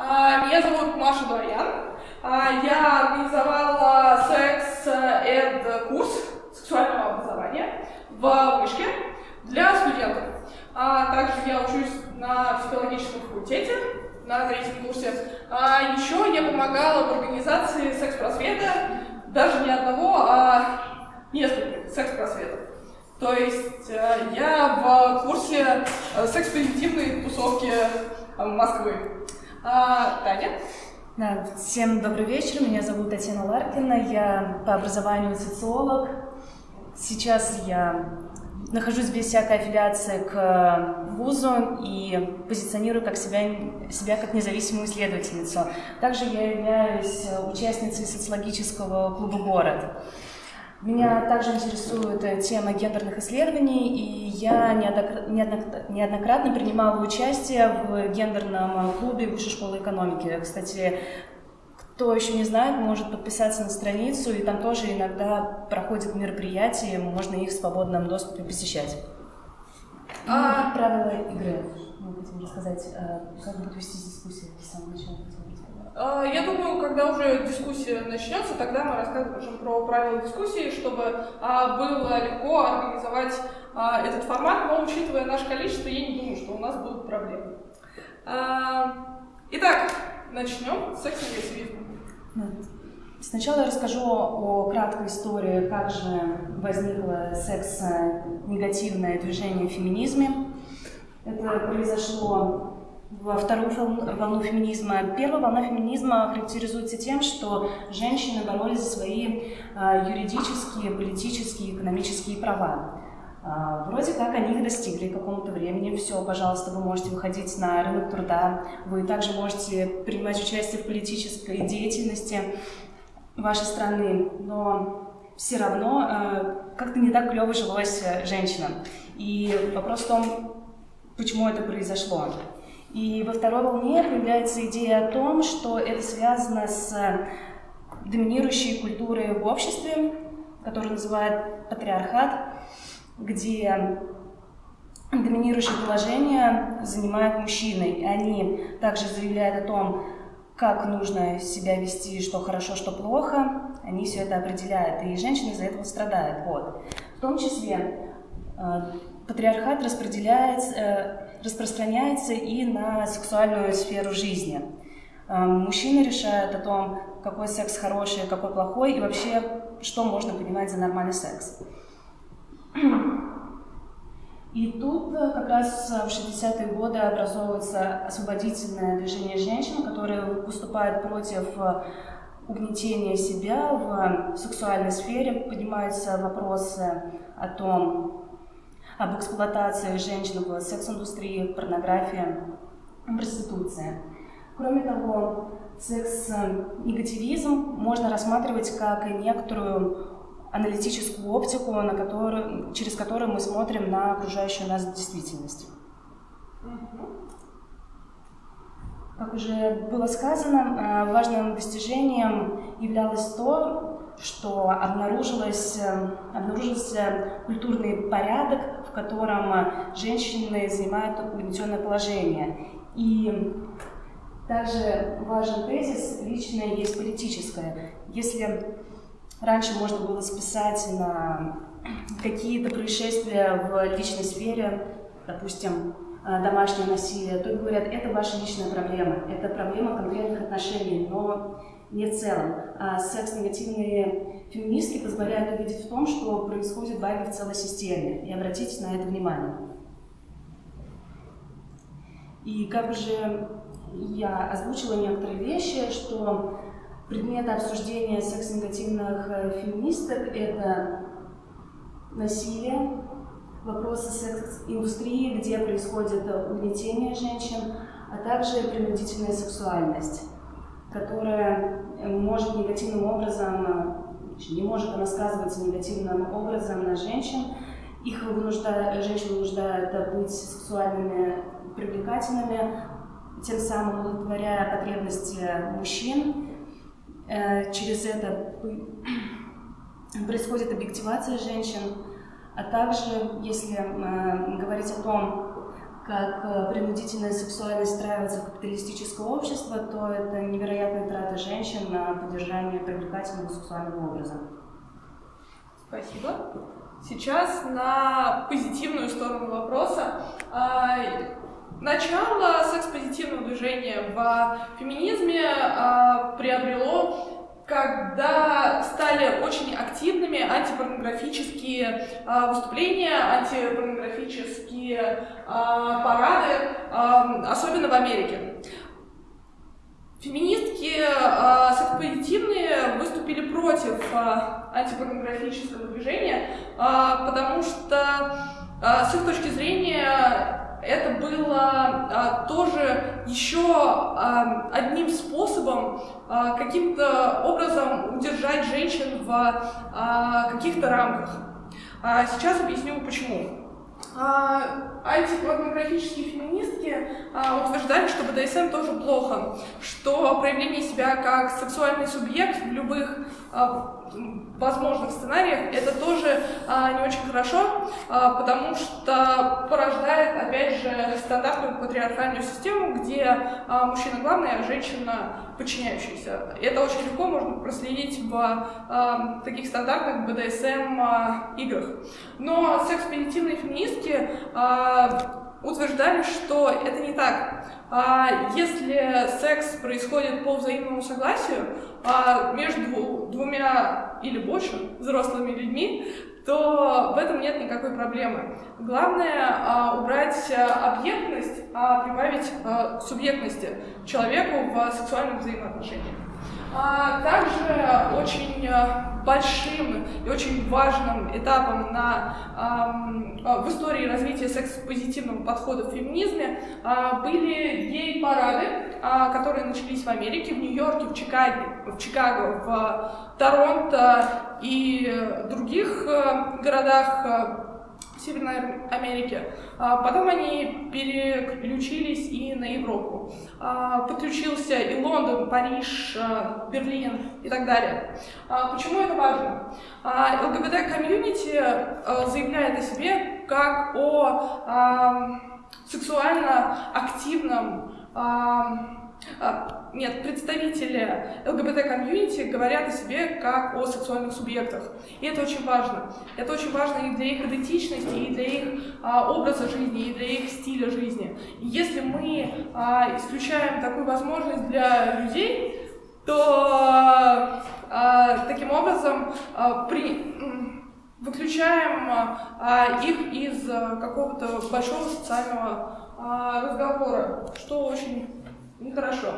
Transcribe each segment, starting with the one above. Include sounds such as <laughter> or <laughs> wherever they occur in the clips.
А, меня зовут Маша Дворян. А, я организовала секс-эд-курс сексуального образования в Вышке для студентов. А также я учусь на психологическом факультете на третьем курсе. А еще я помогала в организации секс-просвета, даже не одного, а нескольких секс-просветов. То есть э, я в курсе э, секс-позитивной тусовки э, Москвы. А, Таня? Да, всем добрый вечер, меня зовут Татьяна Ларкина, я по образованию социолог. Сейчас я нахожусь без всякой аффилиации к вузу и позиционирую как себя, себя как независимую исследовательницу. Также я являюсь участницей социологического клуба «Город». Меня также интересует э, тема гендерных исследований, и я неоднократно принимала участие в гендерном клубе Высшей школы экономики. Кстати, кто еще не знает, может подписаться на страницу, и там тоже иногда проходят мероприятия, можно их в свободном доступе посещать. А... Правила игры. Мы хотим рассказать, э, как будет вести дискуссия с самого начала. А, я думаю, когда уже дискуссия начнется, тогда мы расскажем про правила дискуссии, чтобы а, было легко организовать а, этот формат, но учитывая наше количество, я не думаю, что у нас будут проблемы. Итак, начнем с секс-негативизма. Сначала я расскажу о краткой истории, как же возникло секс-негативное движение в феминизме. Это произошло во вторую волну феминизма. Первая волна феминизма характеризуется тем, что женщины боролись за свои а, юридические, политические, экономические права. А, вроде как они их достигли какому-то времени. Все, пожалуйста, вы можете выходить на рынок труда, вы также можете принимать участие в политической деятельности вашей страны, но все равно а, как-то не так клево жилось женщинам. И вопрос в том, почему это произошло. И во второй волне появляется идея о том, что это связано с доминирующей культурой в обществе, которую называют патриархат, где доминирующее положение занимают мужчины. И они также заявляют о том, как нужно себя вести, что хорошо, что плохо. Они все это определяют, и женщины из-за этого страдают. Вот. В том числе э, патриархат распределяется, э, распространяется и на сексуальную сферу жизни. Эм, мужчины решают о том, какой секс хороший, какой плохой, и вообще, что можно понимать за нормальный секс. И тут э, как раз в 60-е годы образовывается освободительное движение женщин, которое выступает против э, угнетения себя в сексуальной сфере, поднимаются вопросы о том, об эксплуатации женщин в секс-индустрии, порнографии, проституции. Кроме того, секс-негативизм можно рассматривать как некоторую аналитическую оптику, на которую, через которую мы смотрим на окружающую нас действительность. Как уже было сказано, э, важным достижением являлось то, что обнаружилось, э, обнаружился культурный порядок, в котором женщины занимают угнетенное положение. И также важен тезис «личное есть политическое». Если раньше можно было списать на какие-то происшествия в личной сфере, допустим, домашнее насилие, то говорят, это ваша личная проблема, это проблема конкретных отношений, но не в целом. А секс-негативные феминистки позволяют увидеть в том, что происходит баги в целой системе, и обратить на это внимание. И как уже я озвучила некоторые вещи, что предметы обсуждения секс-негативных э, феминисток – это насилие, вопросы секс-индустрии, где происходит угнетение женщин, а также принудительная сексуальность которая э, может негативным образом, э, не может она сказываться негативным образом на женщин. Их вынуждает, женщин вынуждает быть сексуальными, привлекательными, тем самым удовлетворяя потребности мужчин. Э, через это <clears throat> происходит объективация женщин, а также, если говорить о том, как э, принудительная сексуальность встраивается в капиталистическое общество, то это невероятная трата женщин на поддержание привлекательного сексуального образа. Спасибо. Сейчас на позитивную сторону вопроса. А, начало секс-позитивного движения в феминизме а, приобрело когда стали очень активными антипорнографические а, выступления, антипорнографические а, парады, а, особенно в Америке. Феминистки а, секспозитивные выступили против а, антипорнографического движения, потому что с их точки зрения это было а, тоже еще а, одним способом а, каким-то образом удержать женщин в а, каких-то рамках. А, сейчас объясню почему. А, антипорнографические феминистки а, утверждали, что БДСМ тоже плохо, что проявление себя как сексуальный субъект в любых а, возможных сценариях, это тоже а, не очень хорошо, а, потому что порождает, опять же, стандартную патриархальную систему, где а, мужчина главный, а женщина подчиняющаяся. Это очень легко можно проследить в а, таких стандартных БДСМ а. Но секс-позитивные феминистки а, утверждали, что это не так. А если секс происходит по взаимному согласию а между двумя или больше взрослыми людьми, то в этом нет никакой проблемы. Главное а, убрать объектность, а прибавить субъектности человеку в сексуальных взаимоотношениях. А также очень э, большим и очень важным этапом на, э, в истории развития секс-позитивного подхода в феминизме э, были гей-парады, э, которые начались в Америке, в Нью-Йорке, в Чикаго, в, Чикаго, в Торонто и других э, городах Северной Америки. А, потом они переключились и на Европу. А, подключился и Лондон, Париж, а, Берлин и так далее. Почему это важно? ЛГБТ-комьюнити заявляет о себе как о сексуально активном нет, представители ЛГБТ-комьюнити говорят о себе как о сексуальных субъектах. И это очень важно. Это очень важно и для их идентичности, и для их а, образа жизни, и для их стиля жизни. И если мы а, исключаем такую возможность для людей, то а, таким образом а, при, выключаем а, их из а, какого-то большого социального а, разговора, что очень Нехорошо.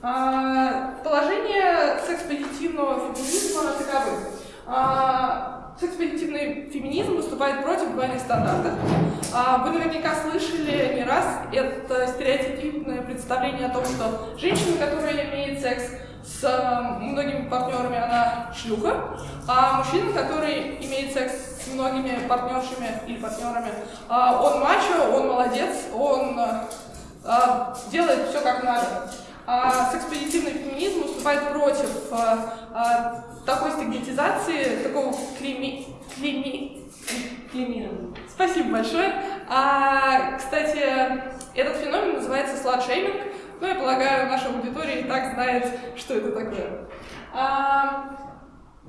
А, положение секс-позитивного феминизма таковы. А, секс-позитивный феминизм выступает против двойных стандартов. А, вы наверняка слышали не раз это стереотипное представление о том, что женщина, которая имеет секс с а, многими партнерами, она шлюха, а мужчина, который имеет секс с многими партнершами или партнерами, а, он мачо, он молодец, он а, делает все как надо. А секспедитивный феминизм выступает против а, а, такой стигматизации, такого клейми... клейми... клеймирования. Спасибо большое. А, кстати, этот феномен называется сладшейминг. Ну, я полагаю, наша аудитория и так знает, что это такое. А,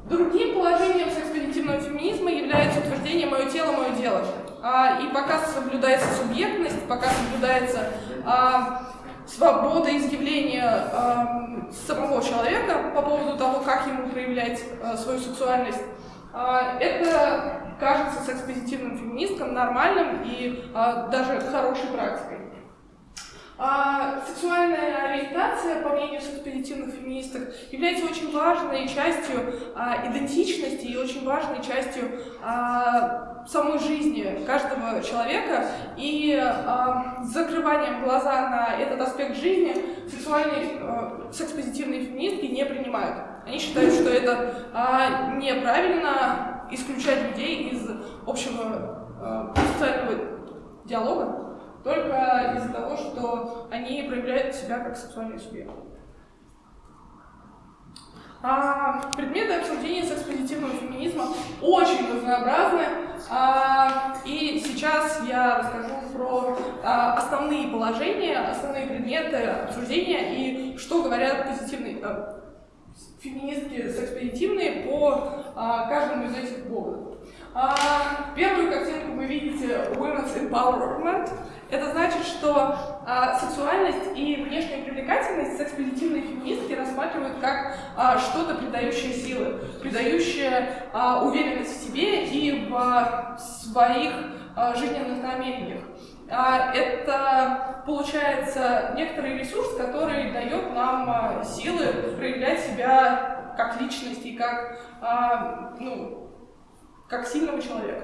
другим положением секспедитивного феминизма является утверждение «моё тело, мое дело». А, и пока соблюдается субъектность, пока соблюдается а, свобода изъявления а, самого человека по поводу того, как ему проявлять а, свою сексуальность, а, это кажется секс-позитивным феминисткам нормальным и а, даже хорошей практикой. А, сексуальная ориентация, по мнению секспедитивных феминисток, является очень важной частью а, идентичности и очень важной частью а, самой жизни каждого человека. И а, закрыванием глаза на этот аспект жизни сексуальные а, секс-позитивные феминистки не принимают. Они считают, что это а, неправильно исключать людей из общего а, социального диалога только из-за того, что они проявляют себя как сексуальный субъект. А предметы обсуждения секс-позитивного феминизма очень разнообразны. А, и сейчас я расскажу про а, основные положения, основные предметы обсуждения и что говорят позитивные а, феминистки секс-позитивные по каждому из этих блогов. Первую картинку вы видите Women's Empowerment. Это значит, что а, сексуальность и внешняя привлекательность секс-позитивные феминистки рассматривают как а, что-то придающее силы, придающее а, уверенность в себе и в а, своих а, жизненных намерениях. А, это, получается, некоторый ресурс, который дает нам а, силы проявлять себя как личность и как, а, ну, как сильного человека.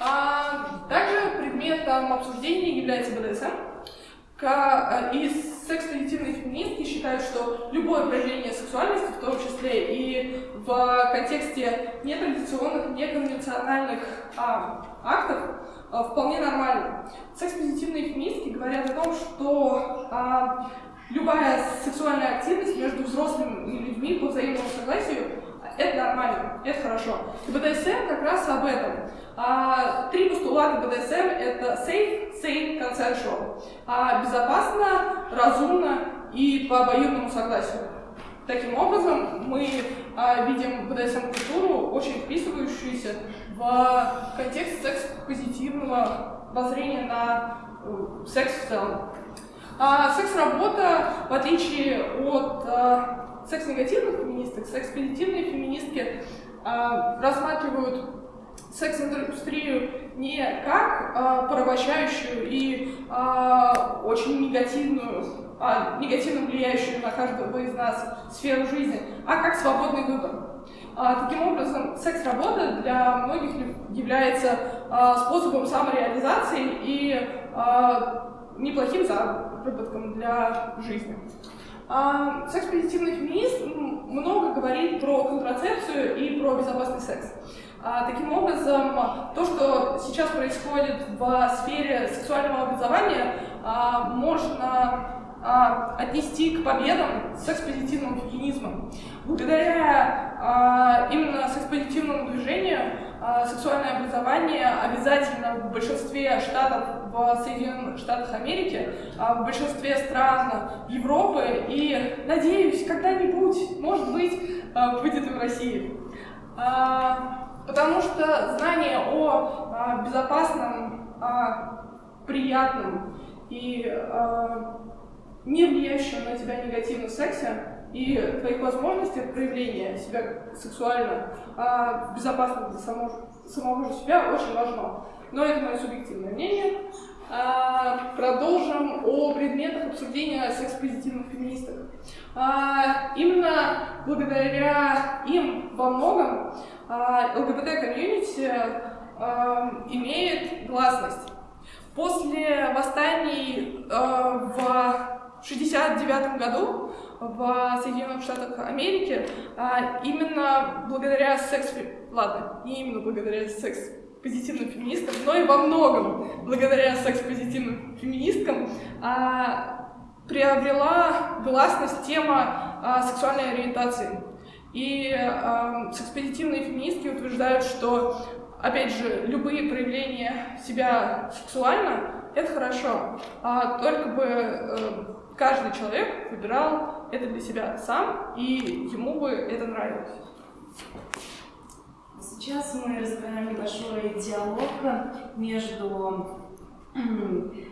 А, также предметом обсуждения является БДСМ. Э, и секс-позитивные феминистки считают, что любое проявление сексуальности, в том числе и в контексте нетрадиционных, неконвенциональных а, актов, а, вполне нормально. Секс-позитивные феминистки говорят о том, что а, любая сексуальная активность между взрослыми людьми по взаимному согласию это нормально, это хорошо. БДСМ как раз об этом. А, три постулата БДСМ — это safe, sane, consensual. А, безопасно, разумно и по обоюдному согласию. Таким образом, мы а, видим БДСМ-культуру, очень вписывающуюся в контекст секс-позитивного воззрения на э, секс в целом. А, секс-работа, в отличие от а, секс-негативных феминисток, секс-позитивные феминистки а, рассматривают секс-индустрию не как а, порабощающую и а, очень негативную, негативно влияющую на каждого из нас сферу жизни, а как свободный выбор. Таким образом, секс-работа для многих является способом самореализации и неплохим заработком для жизни. А, секс-позитивный феминизм много говорит про контрацепцию и про безопасный секс. А, таким образом, то, что сейчас происходит в сфере сексуального образования, а, можно отнести к победам секс-позитивного феминизма. Благодаря именно секс-позитивному движению сексуальное образование обязательно в большинстве штатов в Соединенных Штатах Америки, в большинстве стран Европы и, надеюсь, когда-нибудь, может быть, будет и в России. Потому что знание о а, безопасном, а, приятном и а, не влияющем на тебя негативном сексе и твоих возможностях проявления себя сексуально а, безопасно для самого, самого же себя очень важно. Но это мое субъективное мнение. А, продолжим о предметах обсуждения секс-позитивных феминисток. А, именно благодаря им во многом а, ЛГБТ-комьюнити а, имеет гласность. После восстаний а, в 1969 году в Соединенных Штатах Америки именно благодаря секс... Ладно, не именно благодаря секс позитивным феминисткам, но и во многом благодаря секс-позитивным феминисткам приобрела гласность тема сексуальной ориентации. И э, секспозитивные феминистки утверждают, что, опять же, любые проявления себя сексуально — это хорошо, а только бы э, каждый человек выбирал это для себя сам, и ему бы это нравилось. Сейчас мы разбираем небольшой диалог между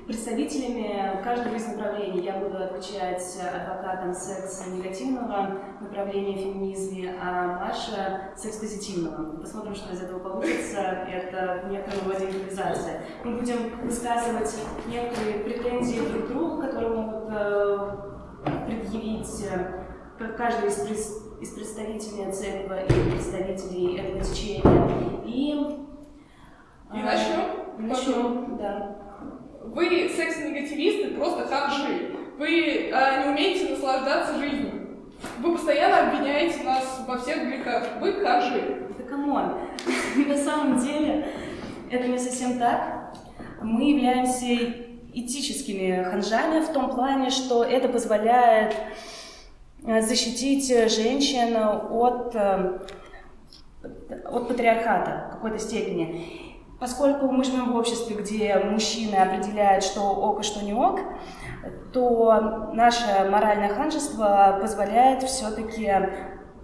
представителями каждого из направлений. Я буду отвечать адвокатом секса негативного направления феминизме, а Маша секс-позитивного. Посмотрим, что из этого получится. Это некоторая роде импровизация. Мы будем высказывать некоторые претензии друг к другу, которые могут э, предъявить э, каждый из, из представителей церкви и представителей этого течения. И, и начнем? Начнем, да. Вы секс-негативисты, просто ханжи. Вы а, не умеете наслаждаться жизнью. Вы постоянно обвиняете нас во всех грехах. Вы ханжи. Да come on. <laughs> На самом деле это не совсем так. Мы являемся этическими ханжами в том плане, что это позволяет э, защитить женщин от, э, от патриархата в какой-то степени. Поскольку мы живем в обществе, где мужчины определяют, что ок и что не ок, то наше моральное ханжество позволяет все-таки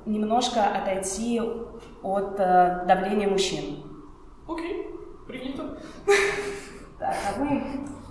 немножко отойти от э, давления мужчин. Окей, okay. принято. <laughs> Так, а вы,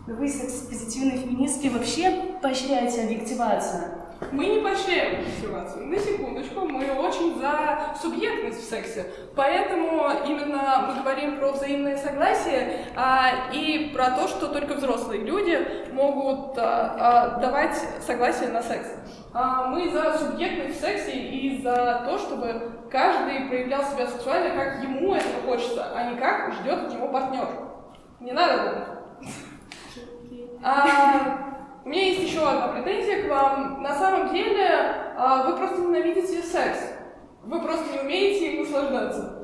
вы позитивной феминистки вообще поощряете объективацию? Мы не поощряем объективацию. На секундочку, мы очень за субъектность в сексе. Поэтому именно мы говорим про взаимное согласие а, и про то, что только взрослые люди могут а, а, давать согласие на секс. А, мы за субъектность в сексе и за то, чтобы каждый проявлял себя сексуально, как ему этого хочется, а не как ждет от него партнер. Не надо А, у меня есть еще одна претензия к вам. На самом деле, а, вы просто ненавидите секс. Вы просто не умеете им наслаждаться.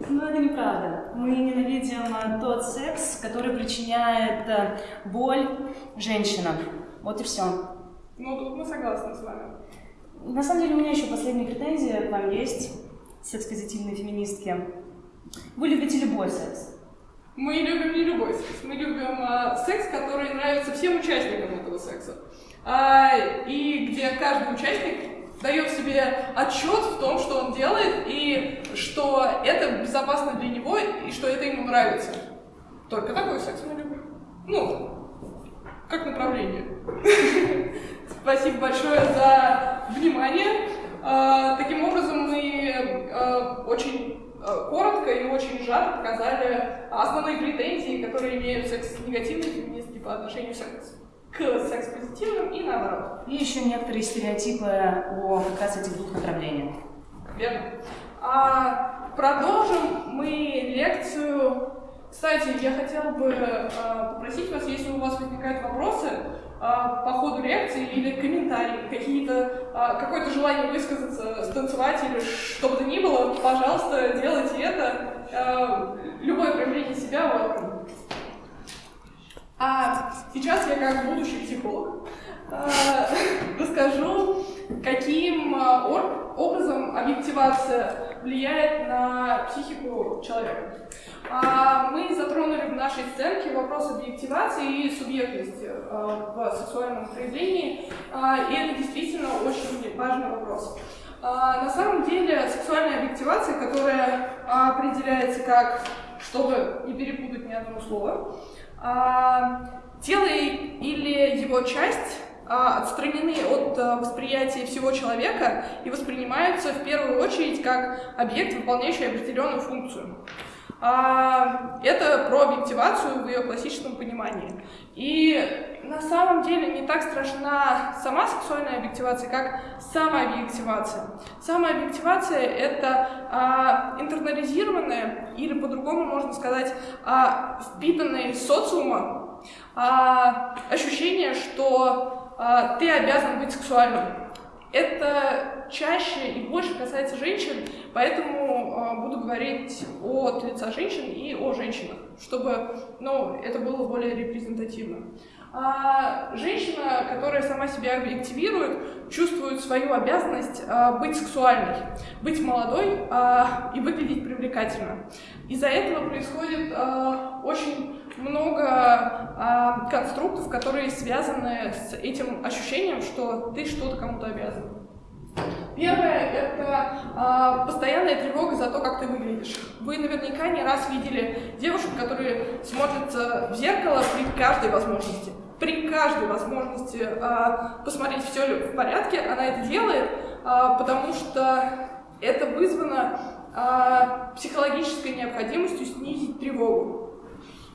Ну, это неправда. Мы ненавидим а, тот секс, который причиняет а, боль женщинам. Вот и все. Ну, тут мы согласны с вами. На самом деле, у меня еще последняя претензия к вам есть, секс-позитивные феминистки. Вы любите любой секс. Мы любим не любой секс, мы любим а, секс, который нравится всем участникам этого секса. А, и где каждый участник дает себе отчет в том, что он делает, и что это безопасно для него, и что это ему нравится. Только такой секс мы любим. Ну, как направление. <laughs> Спасибо большое за внимание. А, таким образом, мы а, очень Э, коротко и очень сжато показали основные претензии, которые имеют секс-негативные феминистки по отношению к секс-позитивным и наоборот. И еще некоторые стереотипы о как раз этих двух направлениях. Верно. А, продолжим мы лекцию. Кстати, я хотела бы а, попросить вас, если у вас возникают вопросы, а, по ходу лекции или комментарии, какие-то, а, какое-то желание высказаться, станцевать или что бы то ни было, пожалуйста, делайте это. Любое проявление себя welcome. А сейчас я как будущий психолог <laughs> расскажу, каким образом объективация влияет на психику человека. А, мы затронули в нашей сценке вопрос объективации и субъектности а, в сексуальном проявлении, а, и это действительно очень важный вопрос. На самом деле сексуальная объективация, которая определяется как, чтобы не перепутать ни одно слово, тело или его часть отстранены от восприятия всего человека и воспринимаются в первую очередь как объект, выполняющий определенную функцию. А, это про объективацию в ее классическом понимании. И на самом деле не так страшна сама сексуальная объективация, как самообъективация. Самообъективация — это а, интернализированное, или по-другому можно сказать, а, впитанное из социума а, ощущение, что а, ты обязан быть сексуальным. Это чаще и больше касается женщин, поэтому э, буду говорить от лица женщин и о женщинах, чтобы ну, это было более репрезентативно. А женщина, которая сама себя объективирует, чувствует свою обязанность а, быть сексуальной, быть молодой а, и выглядеть привлекательно. Из-за этого происходит очень много конструктов, которые связаны с этим ощущением, что ты что-то кому-то обязан. Первое — это э, постоянная тревога за то, как ты выглядишь. Вы наверняка не раз видели девушек, которые смотрятся в зеркало при каждой возможности. При каждой возможности э, посмотреть, все ли в порядке, она это делает, э, потому что это вызвано э, психологической необходимостью снизить тревогу.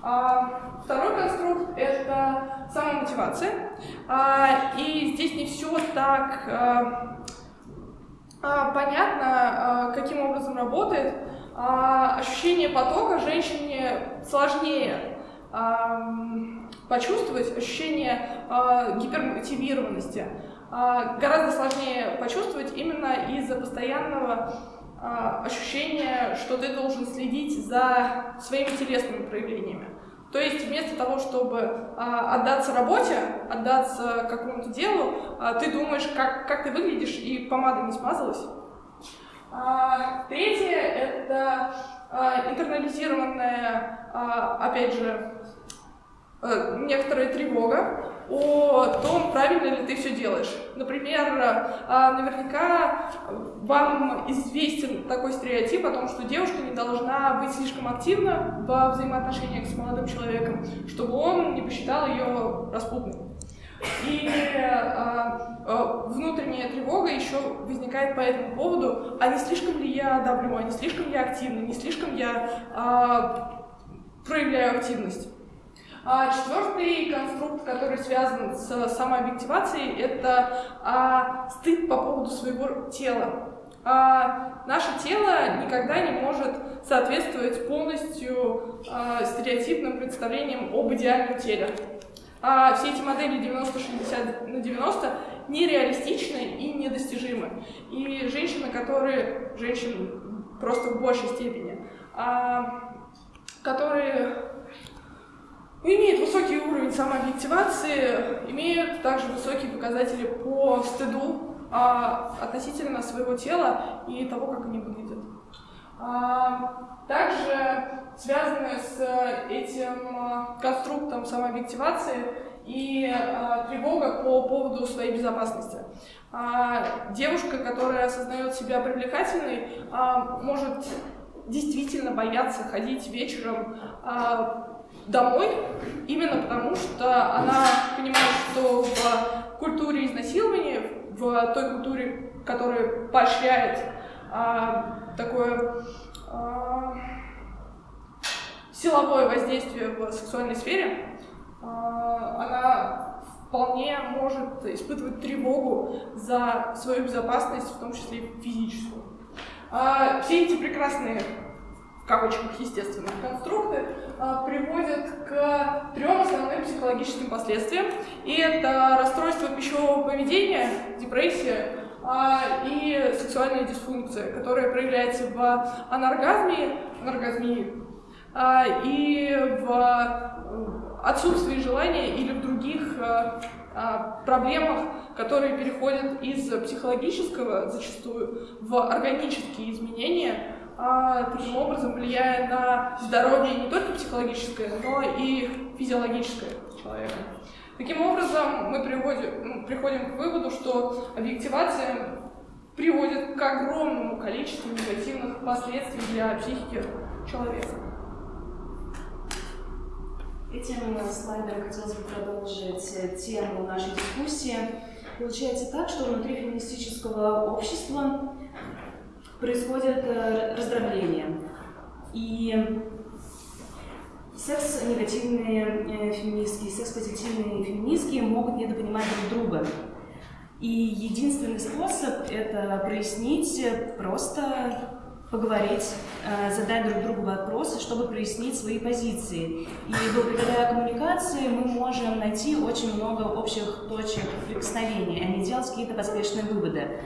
А, второй конструкт — это самомотивация. А, и здесь не все так а, а, понятно, а, каким образом работает. А, ощущение потока женщине сложнее а, почувствовать, ощущение а, гипермотивированности. А, гораздо сложнее почувствовать именно из-за постоянного а, ощущение, что ты должен следить за своими телесными проявлениями. То есть вместо того, чтобы а, отдаться работе, отдаться какому-то делу, а, ты думаешь, как, как ты выглядишь, и помада не смазалась. А, третье — это а, интернализированная, а, опять же, а, некоторая тревога о том, правильно ли ты все делаешь. Например, а, наверняка вам известен такой стереотип о том, что девушка не должна быть слишком активна во взаимоотношениях с молодым человеком, чтобы он не посчитал ее распутной. И а, внутренняя тревога еще возникает по этому поводу, а не слишком ли я давлю, а не слишком я активна, не слишком я проявляю активность. А четвертый конструкт, который связан с самообъективацией, это а, стыд по поводу своего тела. А, наше тело никогда не может соответствовать полностью а, стереотипным представлениям об идеальном теле а все эти модели 90-60 на 90 нереалистичны и недостижимы. И женщины, которые, женщины просто в большей степени, а, которые имеют высокий уровень самообъективации, имеют также высокие показатели по стыду а, относительно своего тела и того, как они выглядят. А, также связаны с этим а, конструктом самообъективации и а, тревога по поводу своей безопасности. Девушка, которая осознает себя привлекательной, может действительно бояться ходить вечером домой, именно потому что она понимает, что в культуре изнасилования, в той культуре, которая поощряет а, такое а, силовое воздействие в сексуальной сфере, а, она вполне может испытывать тревогу за свою безопасность, в том числе физическую. А, все эти прекрасные в кавычках, естественно, конструкты а, приводят к трем основным психологическим последствиям. И это расстройство пищевого поведения, депрессия, а, и сексуальная дисфункция, которая проявляется в анаргазме, анаргазмии а, и в э, отсутствии желания или в других э, проблемах, которые переходят из психологического зачастую в органические изменения, таким образом влияя на здоровье не только психологическое, но и физиологическое человека. Таким образом, мы приводим, ну, приходим к выводу, что объективация приводит к огромному количеству негативных последствий для психики человека. Этим слайдом хотелось бы продолжить тему нашей дискуссии. Получается так, что внутри феминистического общества происходит э, раздробление. И Секс-негативные э, феминистки, секс-позитивные феминистки могут недопонимать друг друга. И единственный способ это прояснить, просто поговорить, э, задать друг другу вопросы, чтобы прояснить свои позиции. И благодаря коммуникации мы можем найти очень много общих точек прикосновения, а не делать какие-то поспешные выводы.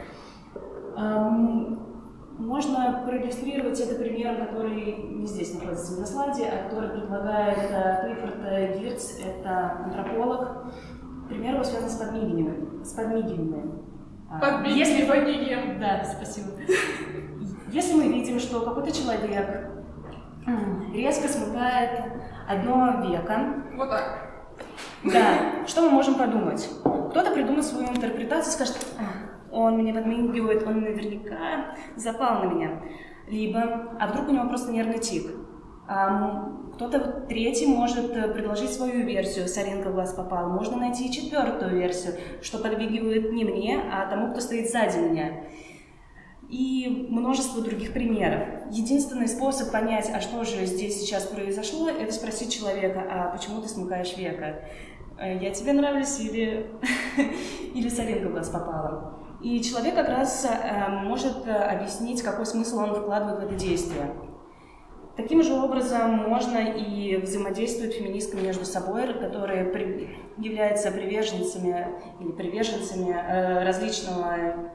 Можно проиллюстрировать это примером, который не здесь находится на слайде, а который предлагает э, Клиффорд Гирц, это антрополог. Пример его связан с подмигиванием. С подмигиванием. А, Подмигиванием. Да, спасибо. Если мы видим, что какой-то человек резко смыкает одно веко. Вот так. Да, что мы можем подумать? Кто-то придумает свою интерпретацию и скажет, он мне подмигивает, он наверняка запал на меня. Либо, а вдруг у него просто нервный тик. А, кто-то третий может э, предложить свою версию, соринка в глаз попала. Можно найти четвертую версию, что подмигивает не мне, а тому, кто стоит сзади меня. И множество других примеров. Единственный способ понять, а что же здесь сейчас произошло, это спросить человека, а почему ты смыкаешь века? Э, я тебе нравлюсь или, <laughs> или соринка в глаз попала? И человек как раз э, может э, объяснить, какой смысл он вкладывает в это действие. Таким же образом можно и взаимодействовать феминистками между собой, которые при, являются приверженцами или приверженцами э, различного,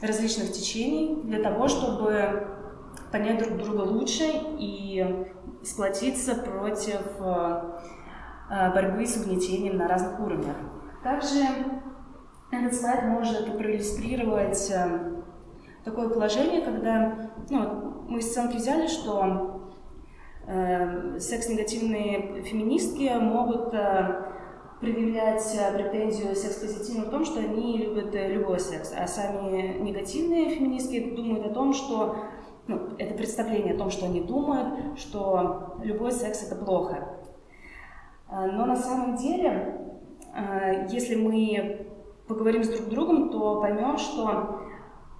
различных течений для того, чтобы понять друг друга лучше и сплотиться против борьбы с угнетением на разных уровнях. Также этот слайд может проиллюстрировать э, такое положение, когда ну, мы из сценки взяли, что э, секс-негативные феминистки могут э, предъявлять э, претензию секс-позитивным в том, что они любят э, любой секс, а сами негативные феминистки думают о том, что ну, это представление о том, что они думают, что любой секс это плохо. Э, но на самом деле, если мы поговорим с друг другом, то поймем, что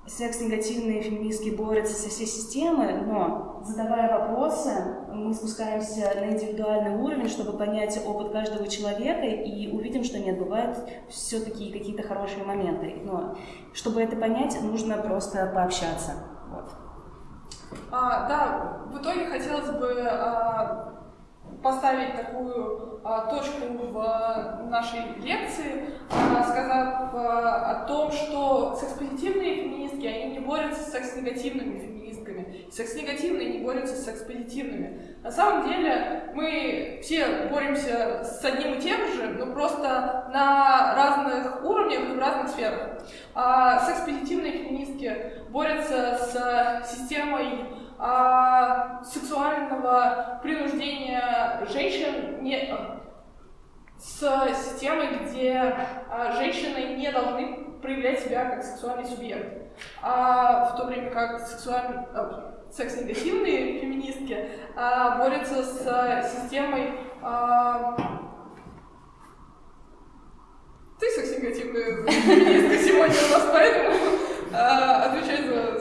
секс-негативные феминистки борются со всей системой, но задавая вопросы, мы спускаемся на индивидуальный уровень, чтобы понять опыт каждого человека и увидим, что нет, бывают все-таки какие-то хорошие моменты. Но чтобы это понять, нужно просто пообщаться. Вот. А, да, в итоге хотелось бы а, поставить такую а, точку в нашей лекции, а, сказав а, о том, что секс-позитивные феминистки, они не борются с секс-негативными феминистками, секс-негативные не борются с секс-позитивными. На самом деле мы все боремся с одним и тем же, но просто на разных уровнях и в разных сферах. А секс-позитивные феминистки борются с системой а, сексуального принуждения женщин не, с системой, где а, женщины не должны проявлять себя как сексуальный субъект. А в то время как сексуальные, а, секс-негативные феминистки а, борются с системой а, ты секс-негативная феминистка сегодня у нас, поэтому а, отвечай за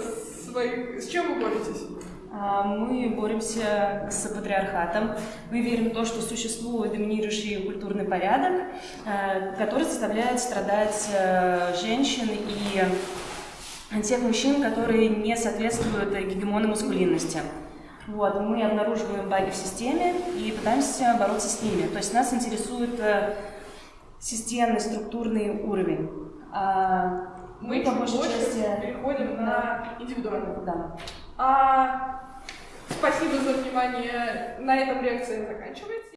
своих... С чем вы боретесь? А, мы боремся с патриархатом. Мы верим в то, что существует доминирующий культурный порядок, э, который заставляет страдать э, женщин и тех мужчин, которые не соответствуют гегемону маскулинности. Вот, мы обнаруживаем баги в системе и пытаемся бороться с ними. То есть нас интересует э, системный, структурный уровень. А мы, по большей части переходим на индивидуальный. Да. А Спасибо за внимание. На этом лекция заканчивается.